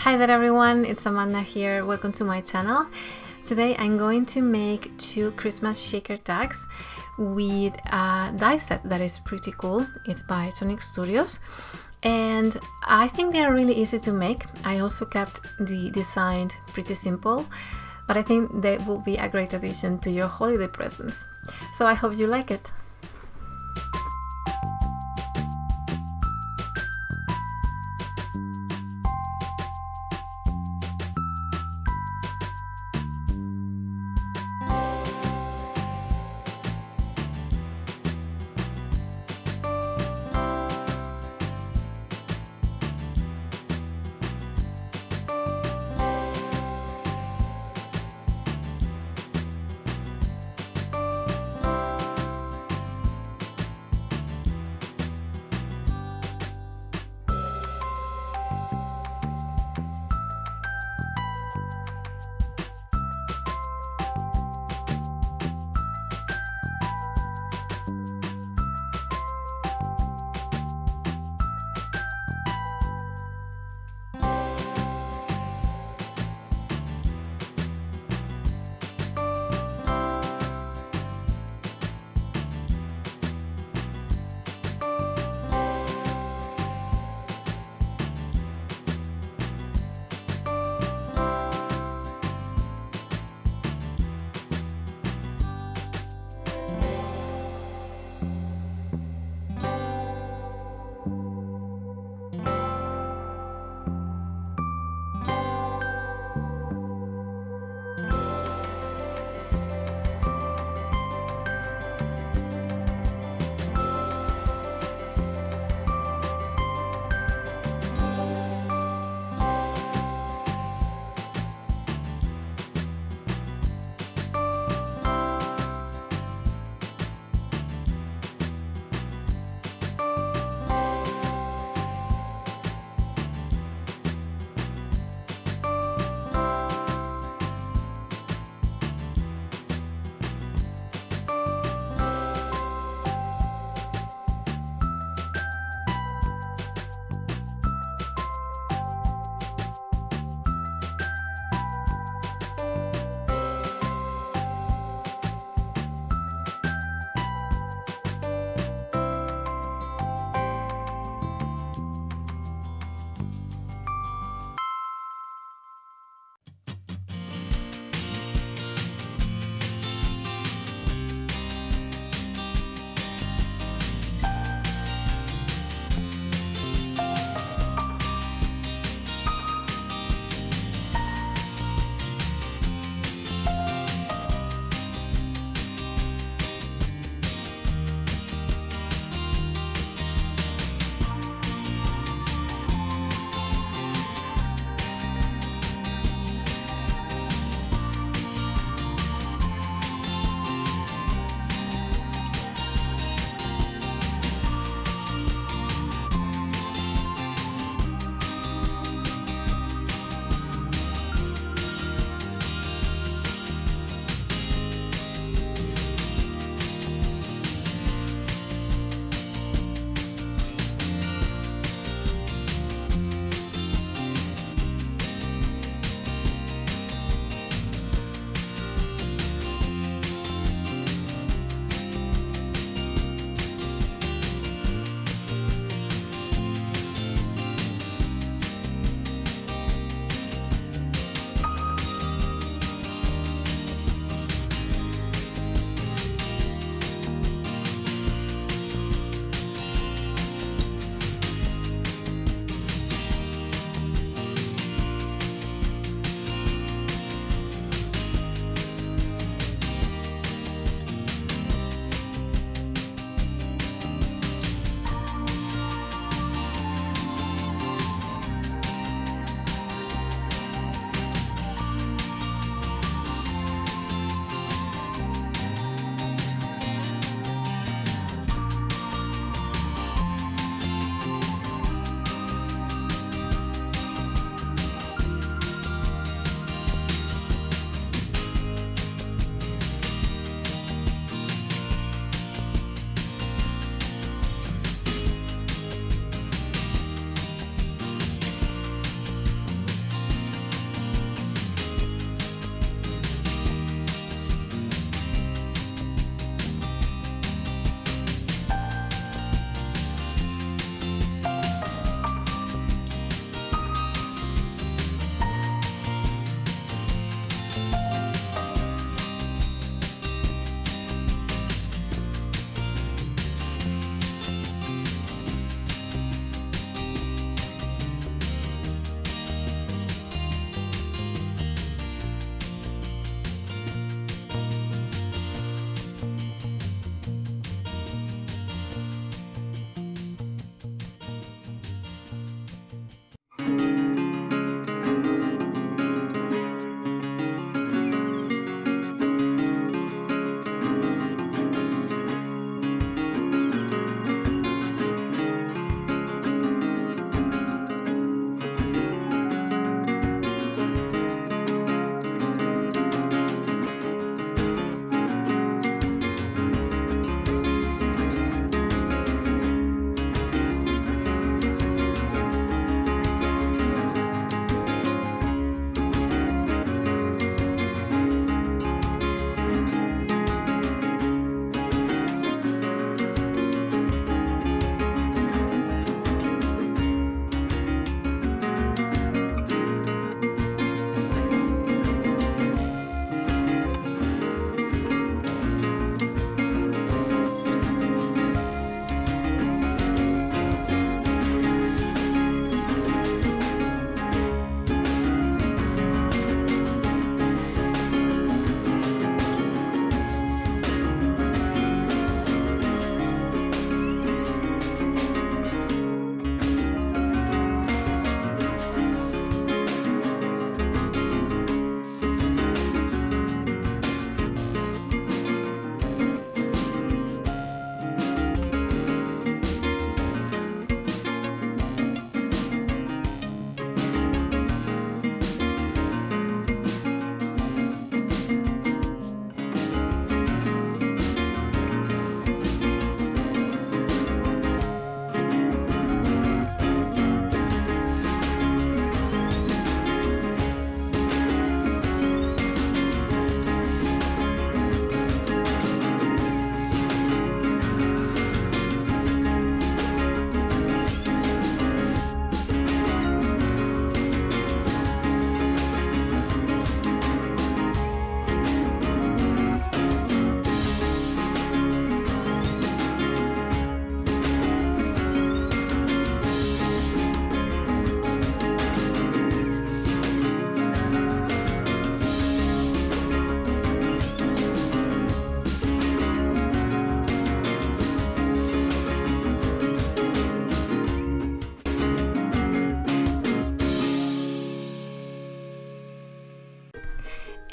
Hi there everyone, it's Amanda here. Welcome to my channel. Today I'm going to make two Christmas shaker tags with a die set that is pretty cool. It's by Tonic Studios and I think they are really easy to make. I also kept the design pretty simple but I think they will be a great addition to your holiday presents. So I hope you like it.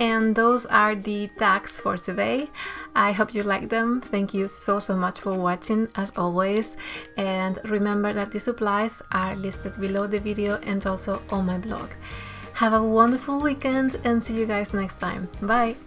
And those are the tags for today. I hope you like them. Thank you so, so much for watching as always. And remember that the supplies are listed below the video and also on my blog. Have a wonderful weekend and see you guys next time. Bye!